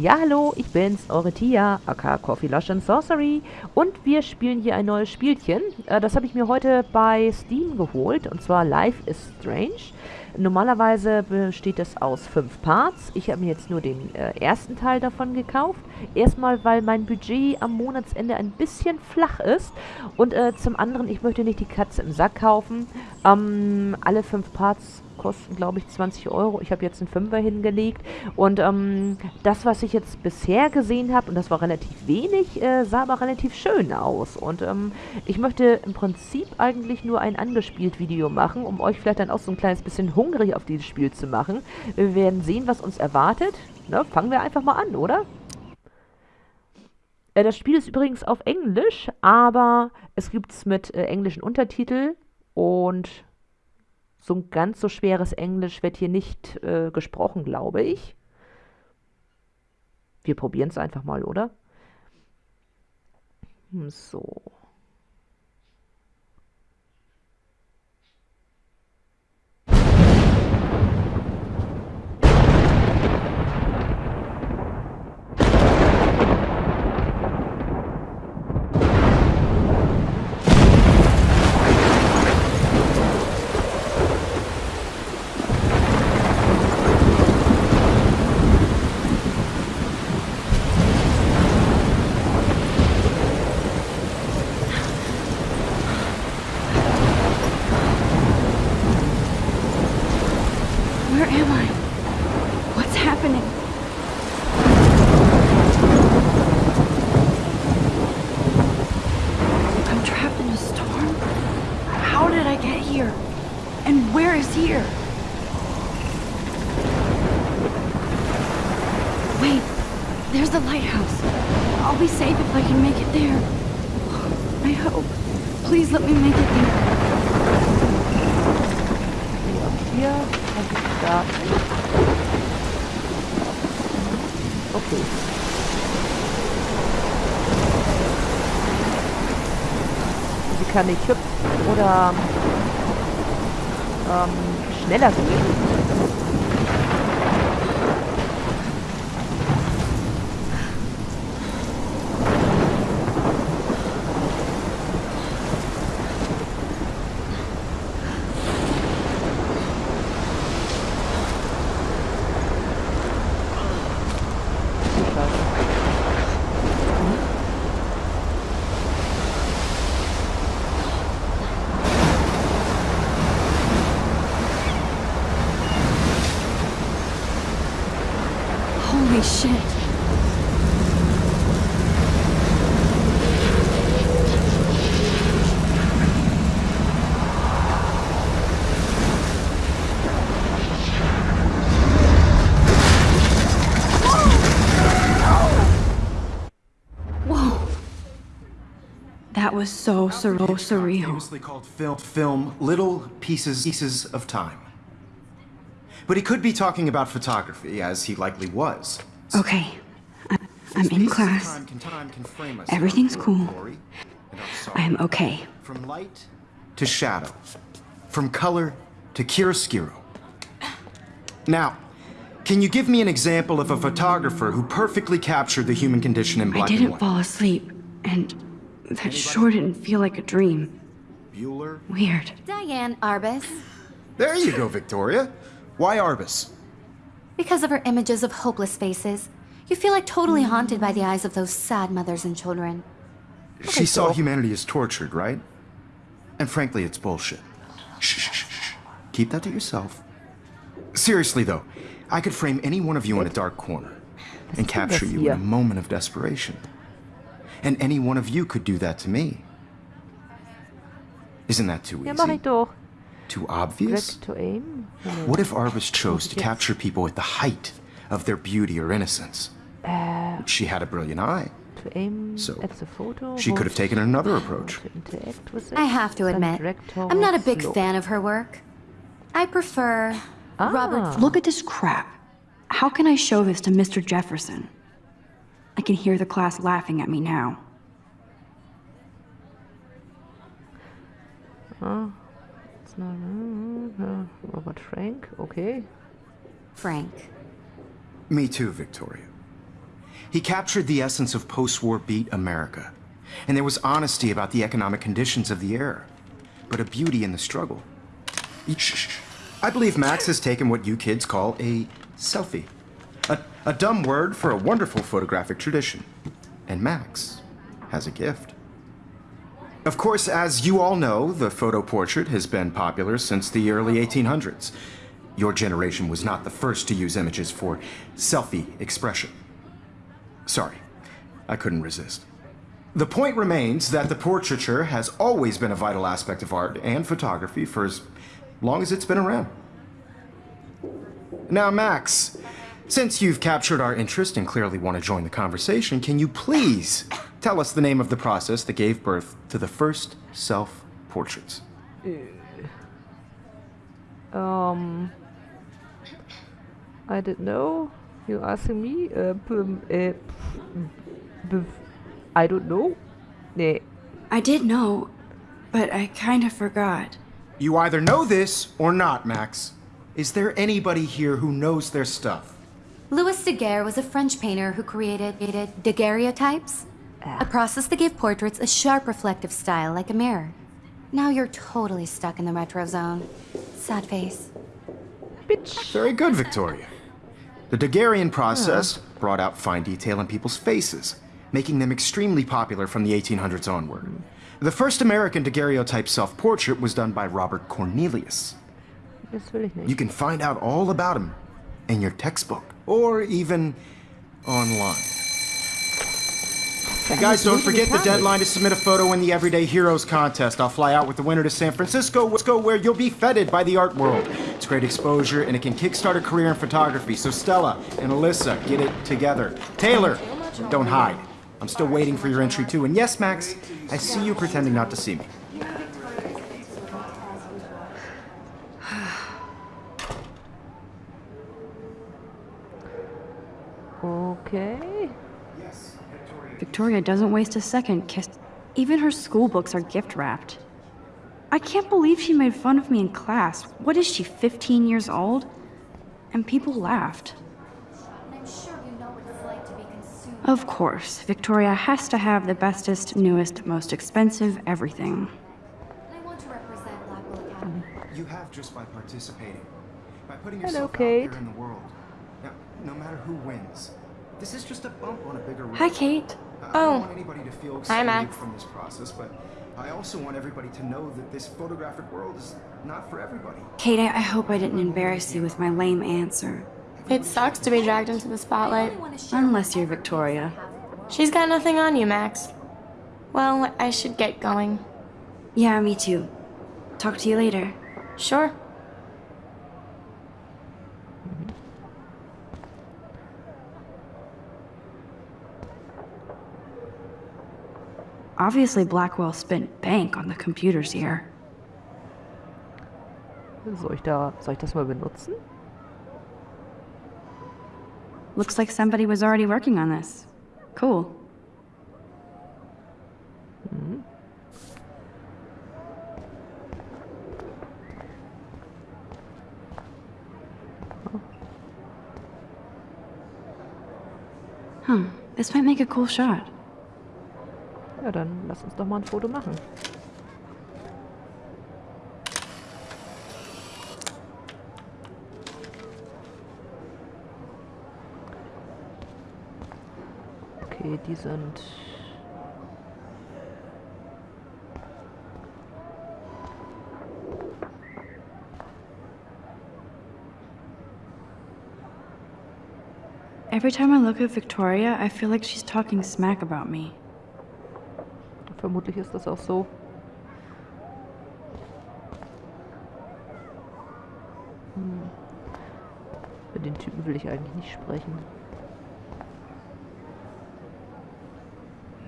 Ja, hallo, ich bin's, eure Tia, aka Coffee Lush and Sorcery. Und wir spielen hier ein neues Spielchen. Äh, das habe ich mir heute bei Steam geholt, und zwar Life is Strange. Normalerweise besteht es aus fünf Parts. Ich habe mir jetzt nur den äh, ersten Teil davon gekauft. Erstmal, weil mein Budget am Monatsende ein bisschen flach ist. Und äh, zum anderen, ich möchte nicht die Katze im Sack kaufen. Ähm, alle fünf Parts kosten, glaube ich, 20 Euro. Ich habe jetzt einen Fünfer hingelegt. Und ähm, das, was ich jetzt bisher gesehen habe, und das war relativ wenig, äh, sah aber relativ schön aus. Und ähm, ich möchte im Prinzip eigentlich nur ein angespielt Video machen, um euch vielleicht dann auch so ein kleines bisschen hungrig auf dieses Spiel zu machen. Wir werden sehen, was uns erwartet. Ne, fangen wir einfach mal an, oder? Äh, das Spiel ist übrigens auf Englisch, aber es gibt es mit äh, englischen Untertiteln und so ein ganz so schweres Englisch wird hier nicht äh, gesprochen, glaube ich. Wir probieren es einfach mal, oder? Hm, so. There's the lighthouse. I'll be safe if I can make it there. I hope. Please let me make it there. Hier kann ich starten. Okay. Sie kann nicht hüpfen oder ähm, schneller gehen. Was so sur surreal. Famously called film, film little pieces, pieces of time. But he could be talking about photography, as he likely was. Okay. I- I'm in class. Everything's cool. I am okay. From light to shadow. From color to chiaroscuro. Now, can you give me an example of a photographer who perfectly captured the human condition in black and white? I didn't fall asleep, and that sure didn't feel like a dream. Bueller? Weird. Diane Arbus. There you go, Victoria. Why Arbus? Because of her images of hopeless faces, you feel like totally haunted by the eyes of those sad mothers and children. She saw humanity as tortured, right? And frankly, it's bullshit. Shh, shh, shh, shh. Keep that to yourself. Seriously, though, I could frame any one of you in a dark corner and capture you in a moment of desperation. And any one of you could do that to me. Isn't that too Ja, mach easy? ich doch. Too obvious? to aim. What if Arbus chose to capture people at the height of their beauty or innocence? She had a brilliant eye. To aim So, at the photo. She could have taken another approach. To interact with it. I have to admit, I'm not a big low. fan of her work. I prefer Ah. Robert. Look at this crap. How can I show this to Mr. Jefferson? I can hear the class laughing at me now. It's not, uh, Robert Frank, okay. Frank. Me too, Victoria. He captured the essence of post-war beat America. And there was honesty about the economic conditions of the era, but a beauty in the struggle. I believe Max has taken what you kids call a selfie. A, dumb word for a wonderful photographic tradition. And Max has a gift. Of course, as you all know, the photo portrait has been popular since the early 1800s. Your generation was not the first to use images for selfie expression. Sorry, I couldn't resist. The point remains that the portraiture has always been a vital aspect of art and photography for as long as it's been around. Now, Max, since you've captured our interest and clearly want to join the conversation, can you please tell us the name of the process that gave birth to the first self-portraits? Um... I didn't know. You're asking me? Uh, uh, I don't know. Nee. I did know, but I kind of forgot. You either know this or not, Max. Is there anybody here who knows their stuff? Louis Daguerre was a French painter who created daguerreotypes, ah. a process that gave portraits a sharp reflective style like a mirror. Now you're totally stuck in the retro zone. Sad face. Bitch. Very good, Victoria. The Daguerrean process brought out fine detail in people's faces, making them extremely popular from the 1800s onward. The first American daguerreotype self-portrait was done by Robert Cornelius. You can find out all about him in your textbook, or even online. Hey guys, don't forget the deadline to submit a photo in the Everyday Heroes contest. I'll fly out with the winner to San Francisco, where you'll be feted by the art world. It's great exposure, and it can kickstart a career in photography. So Stella and Alyssa, get it together. Taylor, don't hide. I'm still waiting for your entry too. And yes, Max, I see you pretending not to see me. okay. Victoria doesn't waste a second kiss. Even her school books are gift wrapped. I can't believe she made fun of me in class. What is she, 15 years old? And people laughed. Of course, Victoria has to have the bestest, newest, most expensive everything. You have just by participating, by putting yourself Hello, out there in the world. Now, no matter who wins, this is just a bump on a bigger road. Hi, Kate. Uh, I oh. don't want anybody to feel Hi, Max. from this process, but I also want everybody to know that this photographic world is not for everybody. Kate, I hope I didn't embarrass you with my lame answer. It sucks to be dragged into the spotlight. Unless you're Victoria. She's got nothing on you, Max. Well, I should get going. Yeah, me too. Talk to you later. Sure. Obviously Blackwell spent bank on the computers here. Soll ich, da, soll ich das mal benutzen? Looks like somebody was already working on this. Cool. Mhm. Huh, this might make a cool shot. Ja, dann lass uns doch mal ein Foto machen. Okay, die sind... Every time I look at Victoria, I feel like she's talking smack about me. Vermutlich ist das auch so. Hm. Mit den Typen will ich eigentlich nicht sprechen.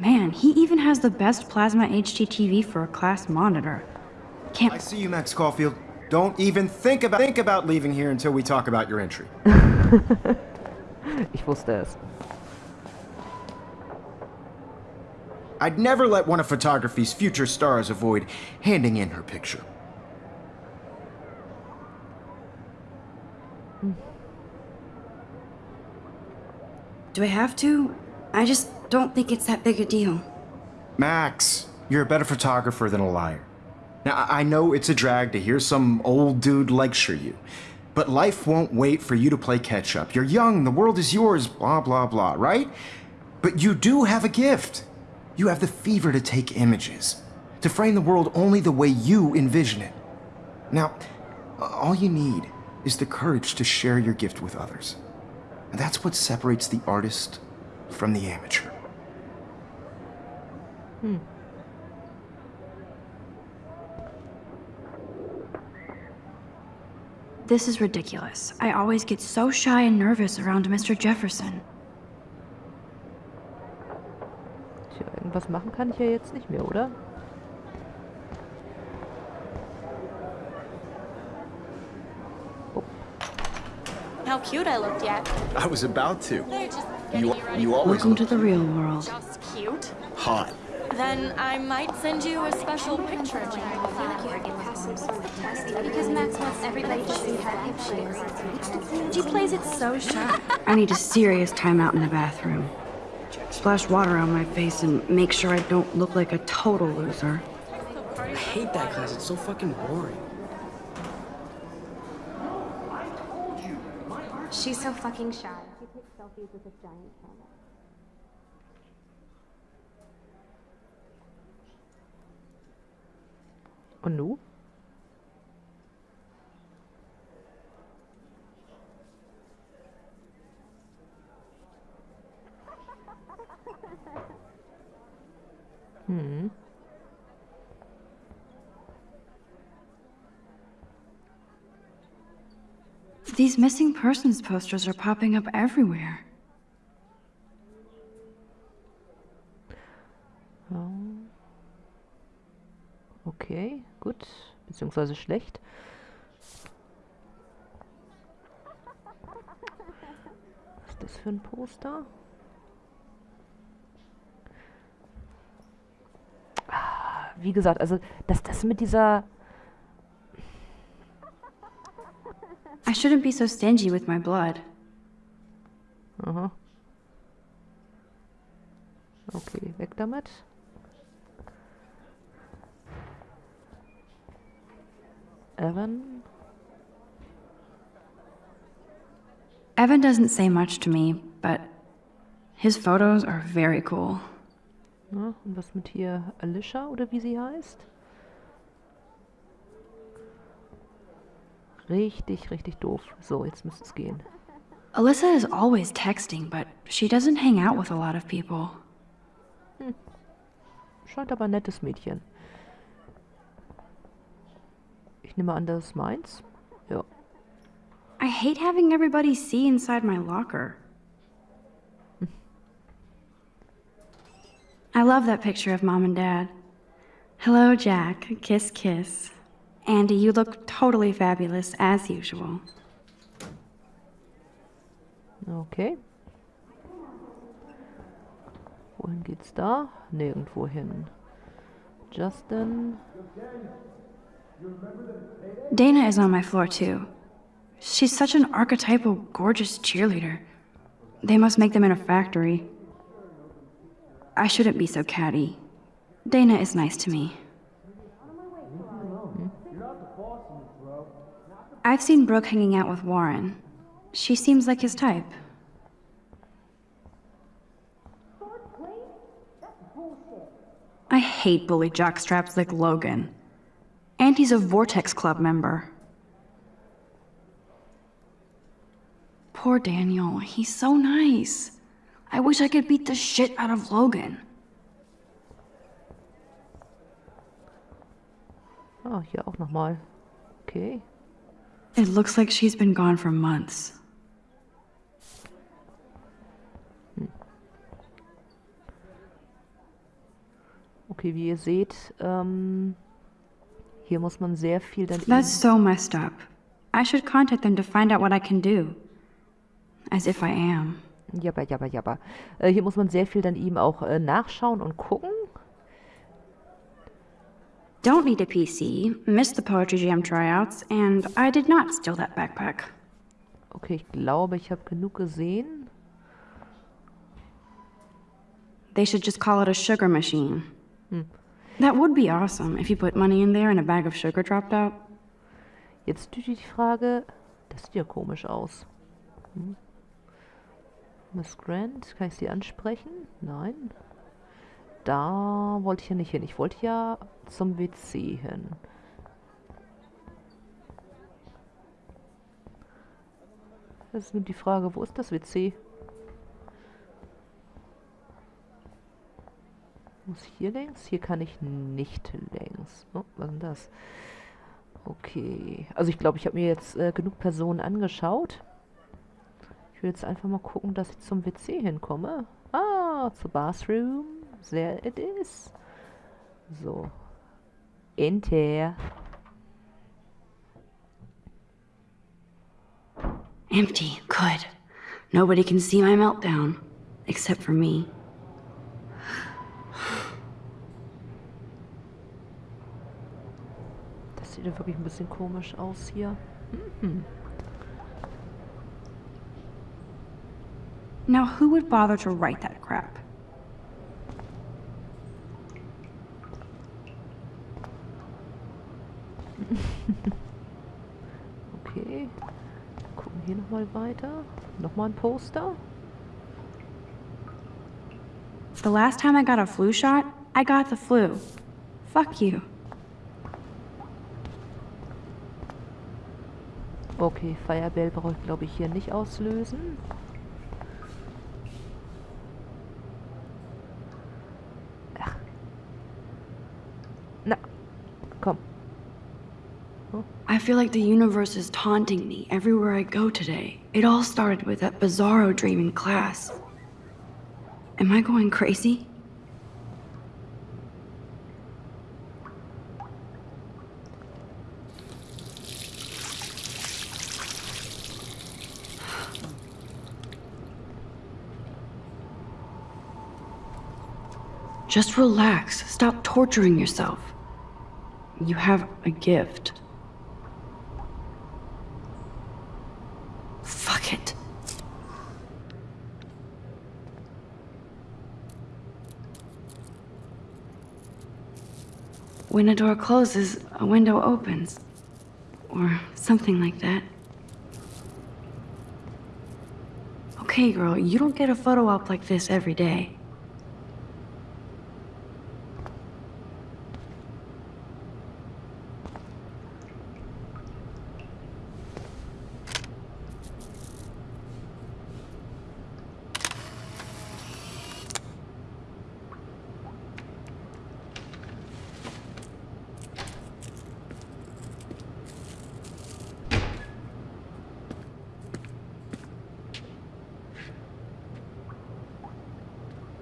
Man, he even has the best plasma HDTV for a class monitor. Can't. I see you, Max Caulfield. Don't even think about think about leaving here until we talk about your entry. ich wusste es. I'd never let one of photography's future stars avoid handing in her picture. Do I have to? I just don't think it's that big a deal. Max, you're a better photographer than a liar. Now, I know it's a drag to hear some old dude lecture you, but life won't wait for you to play catch up. You're young, the world is yours, blah, blah, blah, right? But you do have a gift. You have the fever to take images, to frame the world only the way you envision it. Now, all you need is the courage to share your gift with others. And that's what separates the artist from the amateur. Hmm. This is ridiculous. I always get so shy and nervous around Mr. Jefferson. Irgendwas machen kann ich ja jetzt nicht mehr, oder? How cute I looked yet. I was about to. You, you ready you for always Welcome to the real world. just cute. hot. Then I might send you a special picture of me. Because Max wants everybody to see her pictures. She plays it so shy. I need a serious timeout in the bathroom. Splash water on my face and make sure I don't look like a total loser. I hate that class. It's so fucking boring. She's so fucking shy. She takes selfies with a giant camera. Und nu? These missing persons posters are popping up everywhere. Okay, gut. Beziehungsweise schlecht. Was ist das für ein Poster? Ah, Wie gesagt, also dass das mit dieser I shouldn't be so stingy with my blood. Aha. Okay, weg damit. Evan. Evan doesn't say much to me, but his photos are very cool. Na, und was mit hier Alicia oder wie sie heißt? Richtig, richtig doof. So, jetzt müsste es gehen. Alyssa is always texting, but she doesn't hang out with a lot of people. Hm. Scheint aber ein nettes Mädchen. Ich nehme an, das ist meins. Ja. I hate having everybody see inside my locker. Hm. I love that picture of mom and dad. Hello, Jack. Kiss, kiss. Andy, you look totally fabulous, as usual. Okay. Wohin geht's da? Nirgendwo hin. Justin. Dana is on my floor, too. She's such an archetypal, gorgeous cheerleader. They must make them in a factory. I shouldn't be so catty. Dana is nice to me. I've seen Brooke hanging out with Warren. She seems like his type. I hate bully jockstraps like Logan. And he's a Vortex Club member. Poor Daniel, he's so nice. I wish I could beat the shit out of Logan. Ah, hier auch nochmal. Okay. It looks like she's been gone for months. Hmm. Okay, wie ihr seht, ähm, hier muss man sehr viel dann That's so messed up. I should contact them to find out what I can do. As if I am. Jabba, jabba, jabba. Äh, hier muss man sehr viel dann ihm auch äh, nachschauen und gucken. Don't need a PC, missed the Poetry Jam tryouts, and I did not steal that backpack. Okay, ich glaube, ich habe genug gesehen. they should just call it a sugar machine. That would be awesome if you put money in there and a bag of sugar dropped out. Jetzt die Frage, das sieht ja komisch aus. Hm. Miss Grant, kann ich sie ansprechen? Nein. Da wollte ich ja nicht hin. Ich wollte ja zum WC hin. Das ist nur die Frage, wo ist das WC? Muss ich hier längs? Hier kann ich nicht längs. Oh, was ist denn das? Okay. Also ich glaube, ich habe mir jetzt äh, genug Personen angeschaut. Ich will jetzt einfach mal gucken, dass ich zum WC hinkomme. Ah, zur Bathroom. There it is. So. Enter. Empty. Good. Nobody can see my meltdown. Except for me. Das sieht ja wirklich ein bisschen komisch aus hier. Mhm. Now, who would bother to write that crap? Okay. Gucken hier nochmal weiter. Nochmal ein Poster. The last time I got a flu shot, I got the flu. Fuck you. Okay, Firebell brauche ich glaube ich hier nicht auslösen. Feel like the universe is taunting me everywhere I go today. It all started with that bizarro dream in class. Am I going crazy? Just relax. Stop torturing yourself. You have a gift. Fuck it. When a door closes, a window opens. Or something like that. Okay, girl, you don't get a photo op like this every day.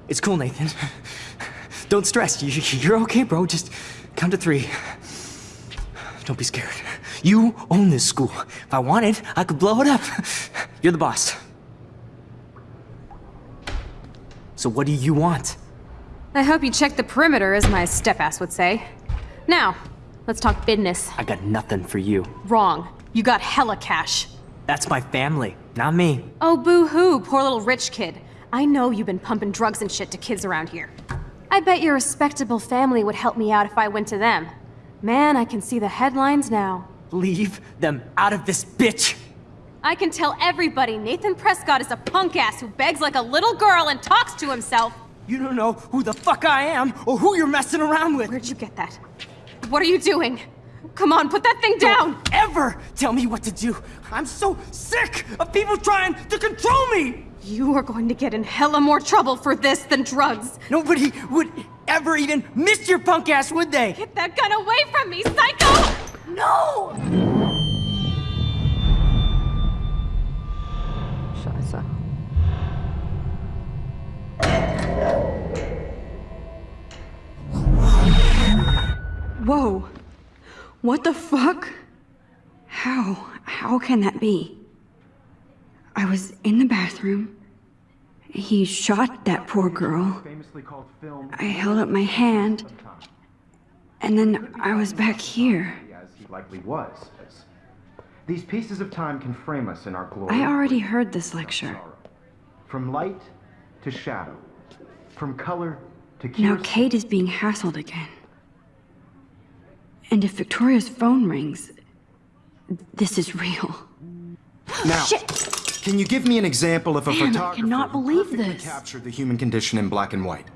It's cool, Nathan. Don't stress. You, you're okay, bro. Just count to three. Don't be scared. You own this school. If I wanted, I could blow it up. You're the boss. So what do you want? I hope you checked the perimeter, as my step-ass would say. Now, let's talk business. I got nothing for you. Wrong. You got hella cash. That's my family, not me. Oh, boo-hoo, poor little rich kid. I know you've been pumping drugs and shit to kids around here. I bet your respectable family would help me out if I went to them. Man, I can see the headlines now. Leave them out of this bitch! I can tell everybody Nathan Prescott is a punk ass who begs like a little girl and talks to himself. You don't know who the fuck I am or who you're messing around with. Where'd you get that? What are you doing? Come on, put that thing down! Don't ever tell me what to do. I'm so sick of people trying to control me. You are going to get in hella more trouble for this than drugs. Nobody would ever even miss your punk ass, would they? Get that gun away from me, psycho! No! Scheiße. Whoa. What the fuck? How? How can that be? I was in the bathroom. He shot that poor girl. Famously called film I held up my hand. And then I was back here. as he likely was. These pieces of time can frame us in our glory. I already heard this lecture. From light to shadow, from color to Now Kate is being hassled again. And if Victoria's phone rings, this is real. Now, can you give me an example of a Man, I photographer cannot who believe perfectly this. captured the human condition in black and white?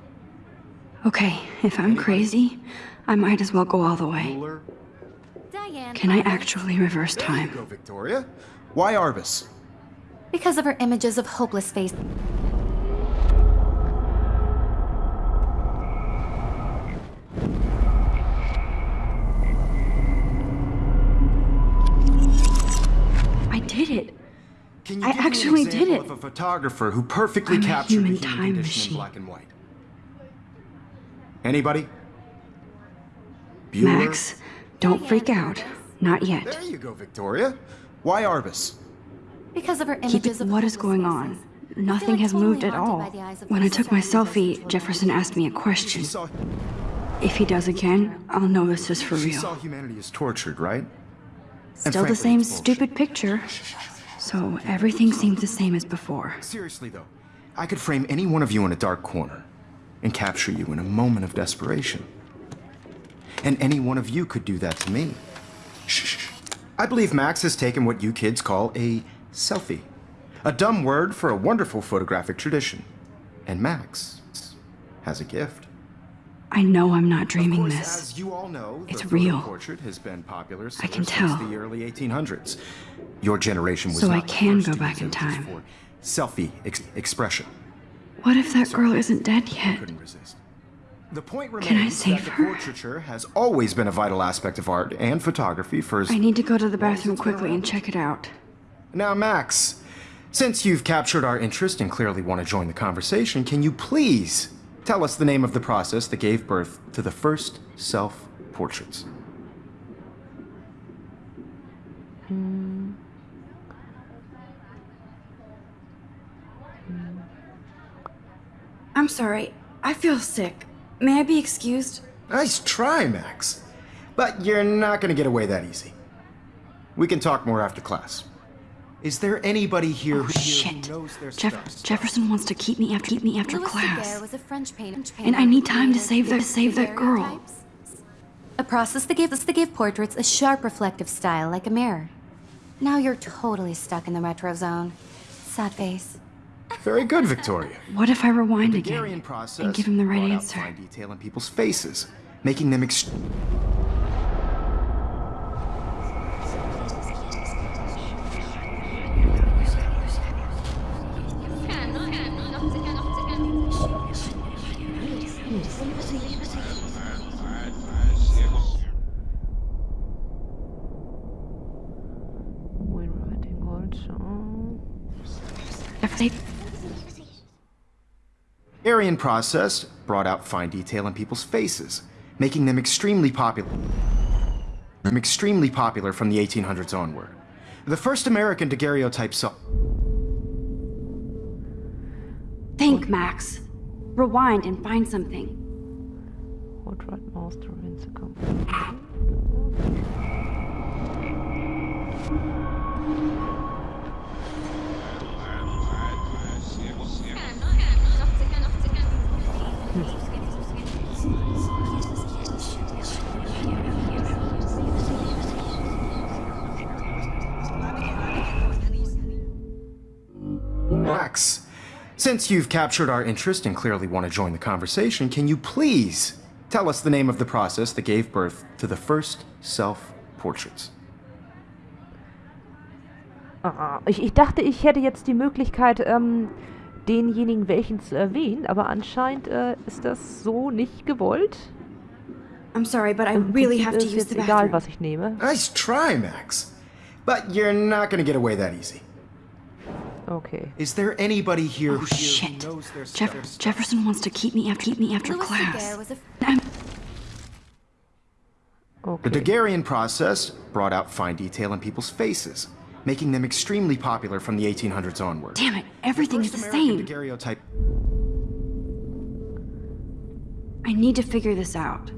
Okay, if I'm crazy, I might as well go all the way. Diane. Can I actually reverse There you time? go, Victoria. Why Arbus? Because of her images of hopeless face. Can you I give me an actually did example it. Of a photographer who perfectly I'm a captured human the human time condition machine. in black and white. Anybody? Bueller? Max, don't freak out. Not yet. There you go, Victoria. Why Arbus? Because of her Keep images it. of What is going on? Nothing has totally moved at all. by the eyes of When I took my selfie, Jefferson asked me a question. Saw, If he does again, I'll know this is for she saw humanity is tortured, right? Still frankly, the same it's bullshit. stupid picture. So everything seems the same as before. Seriously, though, I could frame any one of you in a dark corner and capture you in a moment of desperation. And any one of you could do that to me. Shh. I believe Max has taken what you kids call a selfie. A dumb word for a wonderful photographic tradition. And Max has a gift. I know I'm not dreaming course, this. as you all know, It's real. portrait has been popular I can since tell. the early 1800s. Your generation was So I can go back in time. for selfie ex- expression. What if that girl isn't dead yet? couldn't resist. The point Can I save that the her? portraiture has always been a vital aspect of art and photography for I need to go to the bathroom quickly and check it out. Now, Max, since you've captured our interest and clearly want to join the conversation, can you please tell us the name of the process that gave birth to the first self-portraits? Hmm. I'm sorry. I feel sick. May I be excused? Nice try, Max. But you're not going to get away that easy. We can talk more after class. Is there anybody here, Oh who, shit. knows their Jeff- stuff? Jefferson wants to keep me after keep me after Louis class. Was a French painter. And I need time to created save that- save that girl. A process that gives that give portraits a sharp reflective style like a mirror. Now you're totally stuck in the retro zone. Sad face. Very good, Victoria. What if I rewind again process and give him the right answer? detail in people's faces, making them ext- When writing also. If they Daguerrean process brought out fine detail in people's faces, making them extremely popular. Them extremely popular from the 1800s onward. The first American daguerreotype saw. think, Max. Rewind and find something. Portrait Master in the company. Since you've captured our interest and clearly want to join the conversation, can you please tell us the name of the process that gave birth to the first self-portraits? Ah, ich, ich dachte, ich hätte jetzt die Möglichkeit, ähm, denjenigen welchen zu erwähnen, aber anscheinend äh, ist das so nicht gewollt. I'm sorry, but I really have to ist use jetzt the egal, bathroom. was ich nehme. Nice try, Max. But you're not going to get away that easy. Okay. Is there anybody here Oh who, here shit. who knows their Jeff- stuff? Jefferson wants to keep me after keep me after Louis class. Daguerre was a I'm The Daguerrean process brought out fine detail in people's faces, making them extremely popular from the 1800s onward. damn it, everything is First the American same. daguerreotype I need to figure this out.